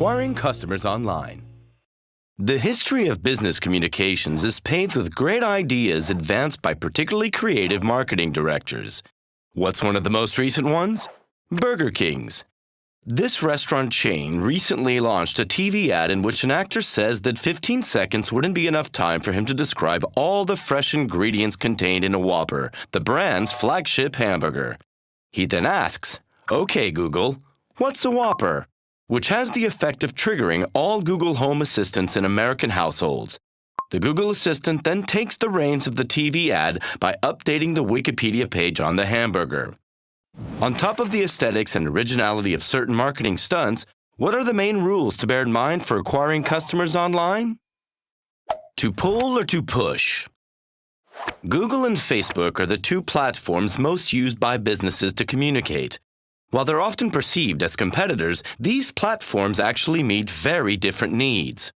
acquiring customers online. The history of business communications is paved with great ideas advanced by particularly creative marketing directors. What's one of the most recent ones? Burger King's. This restaurant chain recently launched a TV ad in which an actor says that 15 seconds wouldn't be enough time for him to describe all the fresh ingredients contained in a Whopper, the brand's flagship hamburger. He then asks, OK, Google, what's a Whopper? Which has the effect of triggering all Google Home Assistants in American households. The Google Assistant then takes the reins of the TV ad by updating the Wikipedia page on the hamburger. On top of the aesthetics and originality of certain marketing stunts, what are the main rules to bear in mind for acquiring customers online? To pull or to push? Google and Facebook are the two platforms most used by businesses to communicate. While they're often perceived as competitors, these platforms actually meet very different needs.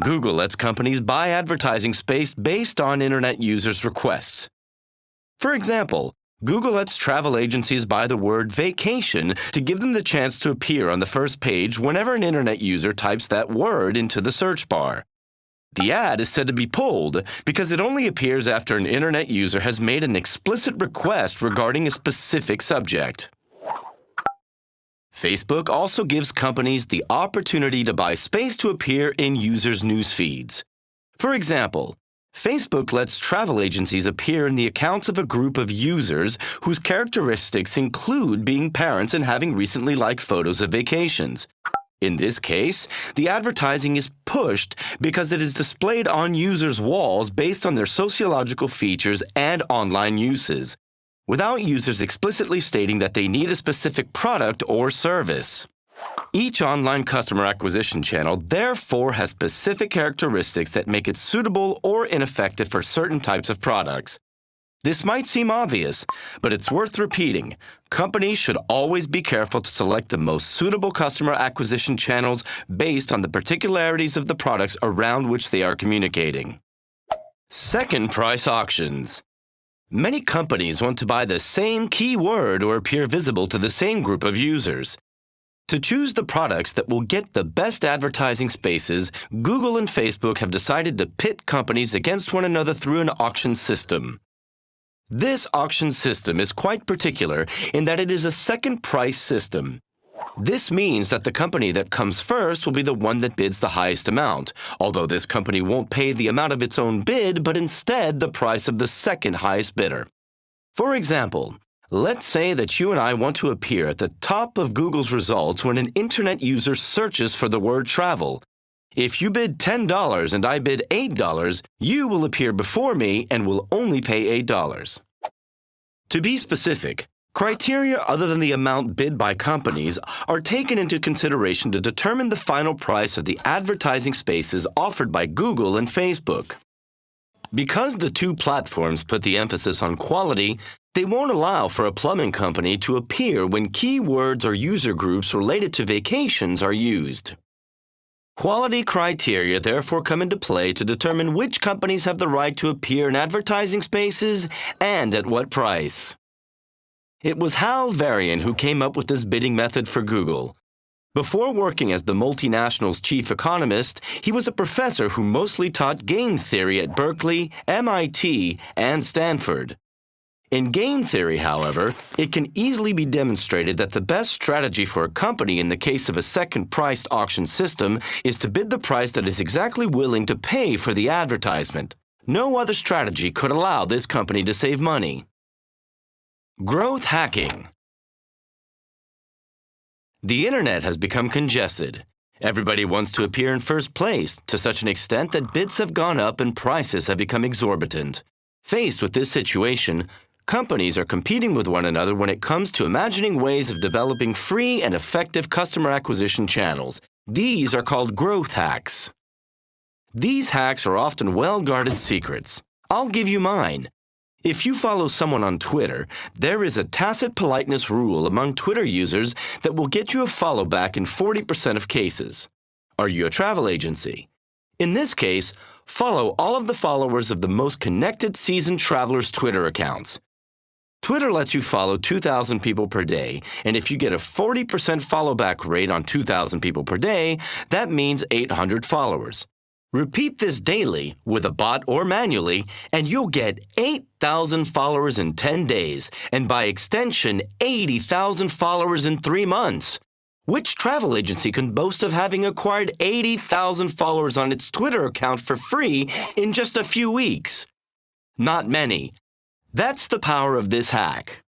Google lets companies buy advertising space based on internet users' requests. For example, Google lets travel agencies buy the word vacation to give them the chance to appear on the first page whenever an internet user types that word into the search bar. The ad is said to be pulled because it only appears after an internet user has made an explicit request regarding a specific subject. Facebook also gives companies the opportunity to buy space to appear in users' news feeds. For example, Facebook lets travel agencies appear in the accounts of a group of users whose characteristics include being parents and having recently liked photos of vacations. In this case, the advertising is pushed because it is displayed on users' walls based on their sociological features and online uses without users explicitly stating that they need a specific product or service. Each online customer acquisition channel therefore has specific characteristics that make it suitable or ineffective for certain types of products. This might seem obvious, but it's worth repeating. Companies should always be careful to select the most suitable customer acquisition channels based on the particularities of the products around which they are communicating. Second price auctions. Many companies want to buy the same keyword or appear visible to the same group of users. To choose the products that will get the best advertising spaces, Google and Facebook have decided to pit companies against one another through an auction system. This auction system is quite particular in that it is a second price system. This means that the company that comes first will be the one that bids the highest amount, although this company won't pay the amount of its own bid, but instead the price of the second highest bidder. For example, let's say that you and I want to appear at the top of Google's results when an internet user searches for the word travel. If you bid $10 and I bid $8, you will appear before me and will only pay $8. To be specific, Criteria other than the amount bid by companies are taken into consideration to determine the final price of the advertising spaces offered by Google and Facebook. Because the two platforms put the emphasis on quality, they won't allow for a plumbing company to appear when keywords or user groups related to vacations are used. Quality criteria therefore come into play to determine which companies have the right to appear in advertising spaces and at what price. It was Hal Varian who came up with this bidding method for Google. Before working as the multinational's chief economist, he was a professor who mostly taught game theory at Berkeley, MIT, and Stanford. In game theory, however, it can easily be demonstrated that the best strategy for a company in the case of a second-priced auction system is to bid the price that is exactly willing to pay for the advertisement. No other strategy could allow this company to save money. Growth hacking. The internet has become congested. Everybody wants to appear in first place to such an extent that bids have gone up and prices have become exorbitant. Faced with this situation, companies are competing with one another when it comes to imagining ways of developing free and effective customer acquisition channels. These are called growth hacks. These hacks are often well-guarded secrets. I'll give you mine. If you follow someone on Twitter, there is a tacit politeness rule among Twitter users that will get you a follow back in 40% of cases. Are you a travel agency? In this case, follow all of the followers of the most connected seasoned travelers' Twitter accounts. Twitter lets you follow 2,000 people per day, and if you get a 40% follow back rate on 2,000 people per day, that means 800 followers. Repeat this daily with a bot or manually, and you'll get 8,000 followers in 10 days, and by extension, 80,000 followers in three months. Which travel agency can boast of having acquired 80,000 followers on its Twitter account for free in just a few weeks? Not many. That's the power of this hack.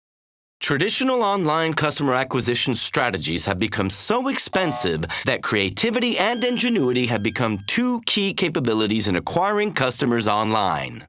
Traditional online customer acquisition strategies have become so expensive that creativity and ingenuity have become two key capabilities in acquiring customers online.